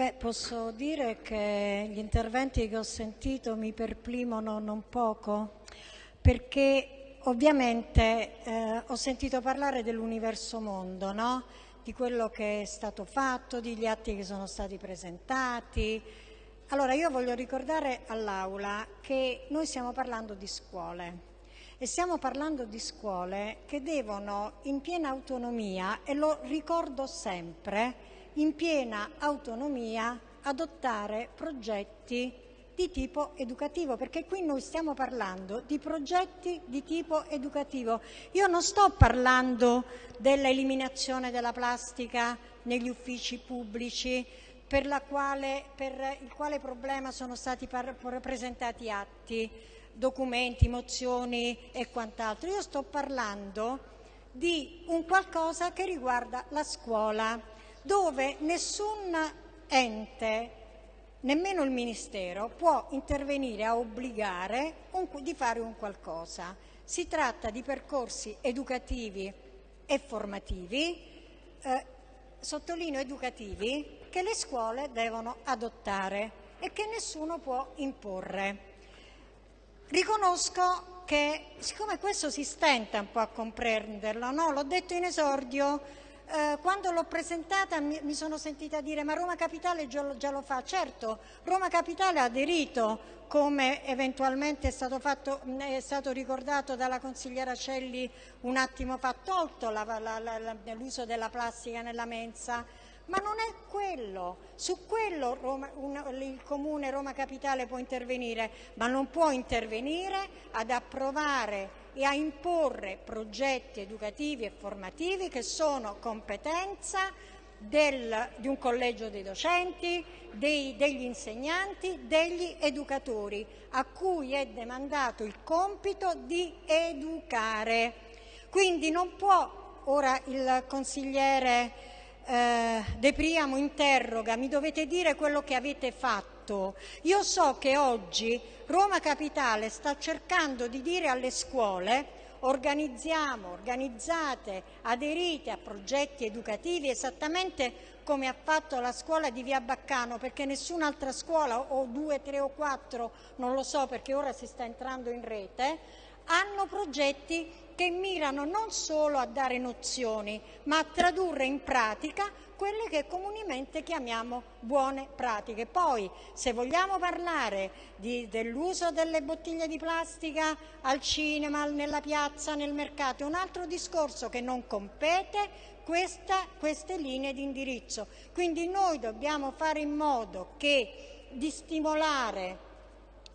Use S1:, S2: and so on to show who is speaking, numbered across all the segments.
S1: Beh, posso dire che gli interventi che ho sentito mi perplimono non poco, perché ovviamente eh, ho sentito parlare dell'universo mondo, no? di quello che è stato fatto, degli atti che sono stati presentati. Allora io voglio ricordare all'Aula che noi stiamo parlando di scuole e stiamo parlando di scuole che devono in piena autonomia, e lo ricordo sempre, in piena autonomia adottare progetti di tipo educativo, perché qui noi stiamo parlando di progetti di tipo educativo. Io non sto parlando dell'eliminazione della plastica negli uffici pubblici, per, quale, per il quale problema sono stati presentati atti, documenti, mozioni e quant'altro. Io sto parlando di un qualcosa che riguarda la scuola dove nessun ente, nemmeno il Ministero, può intervenire a obbligare un, di fare un qualcosa. Si tratta di percorsi educativi e formativi, eh, sottolineo educativi, che le scuole devono adottare e che nessuno può imporre. Riconosco che, siccome questo si stenta un po' a comprenderlo, no? l'ho detto in esordio, eh, quando l'ho presentata mi, mi, sono sentita dire ma Roma Capitale già, già, lo fa. Certo, Roma Capitale ha aderito come eventualmente è stato, fatto, è stato ricordato dalla consigliera Celli un attimo fa, tolto l'uso della plastica nella mensa, ma non è quello. Su quello Roma, un, il Comune Roma Capitale può intervenire, ma non può intervenire ad approvare e a imporre progetti educativi e formativi che sono competenza del, di un collegio dei docenti, dei, degli insegnanti, degli educatori, a cui è demandato il compito di educare. Quindi non può, ora il consigliere eh, De Priamo interroga, mi dovete dire quello che avete fatto. Io so che oggi Roma Capitale sta cercando di dire alle scuole organizziamo, organizzate, aderite a progetti educativi esattamente come ha fatto la scuola di Via Baccano, perché nessun'altra scuola, o due, tre o quattro, non lo so perché ora si sta entrando in rete, hanno progetti che mirano non solo a dare nozioni, ma a tradurre in pratica quelle che comunemente chiamiamo buone pratiche. Poi, se vogliamo parlare dell'uso delle bottiglie di plastica al cinema, nella piazza, nel mercato, è un altro discorso che non compete questa, queste linee di indirizzo. Quindi noi dobbiamo fare in modo che di stimolare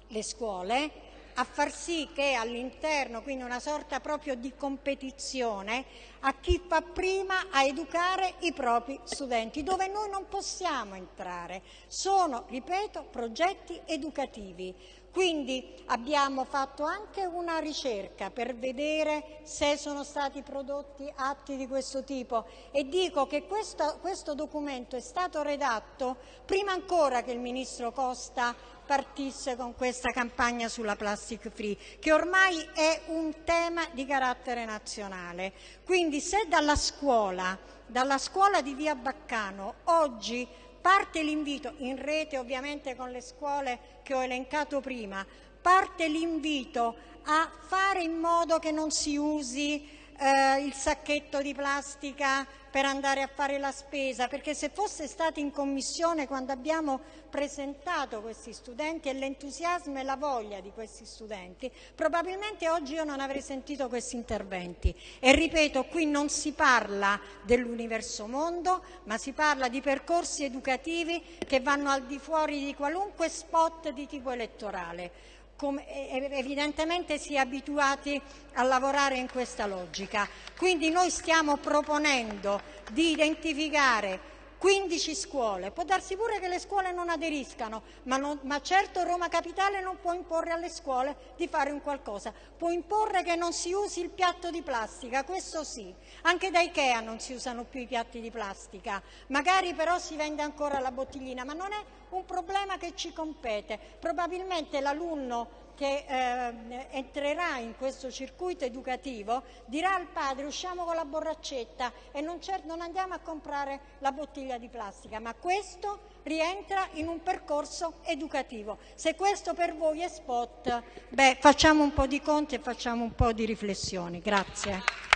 S1: le scuole a far sì che all'interno, quindi una sorta proprio di competizione, a chi fa prima a educare i propri studenti, dove noi non possiamo entrare. Sono, ripeto, progetti educativi. Quindi abbiamo fatto anche una ricerca per vedere se sono stati prodotti atti di questo tipo e dico che questo, questo documento è stato redatto prima ancora che il Ministro Costa partisse con questa campagna sulla plastic free, che ormai è un tema di carattere nazionale. Quindi se dalla scuola, dalla scuola di Via Baccano, oggi parte l'invito, in rete ovviamente con le scuole che ho elencato prima, parte l'invito a fare in modo che non si usi eh, il sacchetto di plastica per andare a fare la spesa, perché se fosse stato in commissione quando abbiamo presentato questi studenti e l'entusiasmo e la voglia di questi studenti, probabilmente oggi io non avrei sentito questi interventi. E ripeto, qui non si parla dell'universo mondo, ma si parla di percorsi educativi che vanno al di fuori di qualunque spot di tipo elettorale evidentemente si è abituati a lavorare in questa logica. Quindi noi stiamo proponendo di identificare 15 scuole, può darsi pure che le scuole non aderiscano, ma, non, ma, certo Roma Capitale non può imporre alle scuole di fare un qualcosa, può imporre che non si usi il piatto di plastica, questo sì, anche da Ikea non si usano più i piatti di plastica, magari però si vende ancora la bottiglina, ma non è un problema che ci compete, probabilmente l'alunno che eh, entrerà in questo circuito educativo dirà al padre usciamo con la borraccetta e non, non andiamo a comprare la bottiglia di plastica, ma questo rientra in un percorso educativo. Se questo per voi è spot, beh, facciamo un po' di conti e facciamo un po' di riflessioni. Grazie.